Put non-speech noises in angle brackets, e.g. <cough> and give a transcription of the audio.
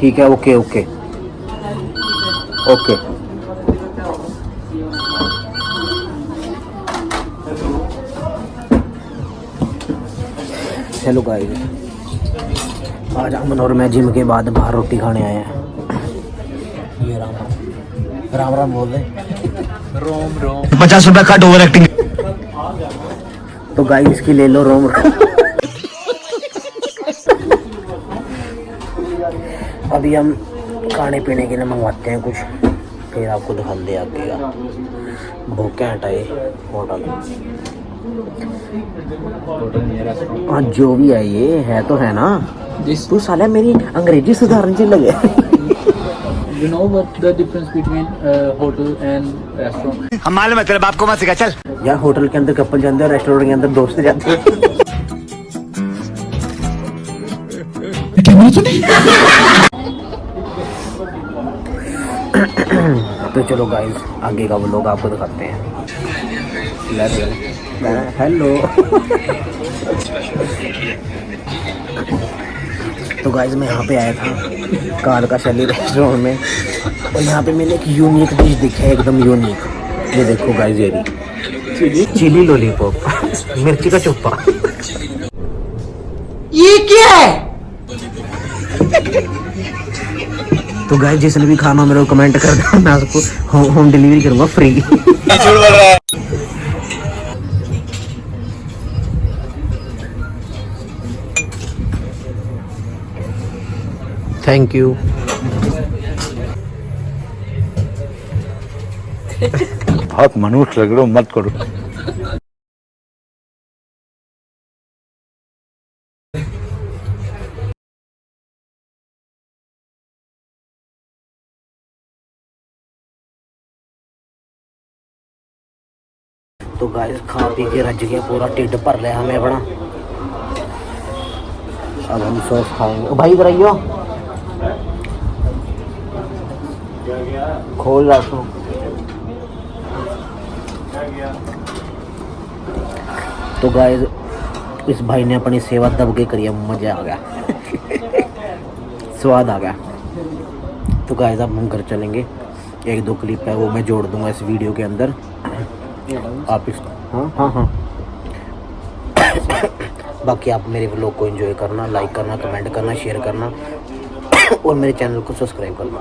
ठीक है okay okay okay चलो गाइस आज अमन और मैं जिम के बाद बाहर रोटी खाने आए हैं. ये राम राम. राम राम बोल रहे रोम रोम. पचास रुपया कट ओवर एक्टिंग तो गाइस इसकी ले लो रोम रोम. अभी हम खाने पीने के लिए मंगवाते हैं कुछ फिर आपको दिखा दे आगे का घैंट ये होटल हाँ जो भी है ये है तो है ना तू साला मेरी अंग्रेज़ी सुधारने से लगे you know what the difference between uh, hotel and restaurant? हम मालूम है तेरे बाप को मत सिखा चल। यार होटल के अंदर कपल जाते हैं रेस्टोरेंट के अंदर दोस्त जाते हैं। तो चलो गाइस आगे का वो लोग आपको दिखाते हैं। हेलो तो गाइस मैं यहाँ पे आया था कार का शैली रेस्टोरेंट में। और यहाँ पे मैंने एक यूनिक डिश दिखा है एकदम यूनिक ये देखो गाइस ये चिली लॉलीपॉप मिर्ची का चुप्पा ये क्या है? तो गाइस जिसने भी खाना मेरे को कमेंट कर दो मैं उसको होम, होम डिलीवरी करूँगा फ्री थैंक यू बहुत मनुष्य लग रहे हो मत करो। तो गाइस खा पी के रज गया, पूरा टिड भर लिया हमें अपना। अब हम सॉस खाएँगे। भाई, इधर आइयो। खोल रहा तू। गाइस इस भाई ने अपनी सेवा दब के करी मज़ा आ गया। <laughs> स्वाद आ गया। तो गाइस अब हम घर चलेंगे। एक दो क्लिप है, वो मैं जोड़ दूँगा इस वीडियो के अंदर। आप इस हाँ हाँ हाँ। बाकी आप मेरे ब्लॉग को एंजॉय करना लाइक करना कमेंट करना शेयर करना और मेरे चैनल को सब्सक्राइब करना।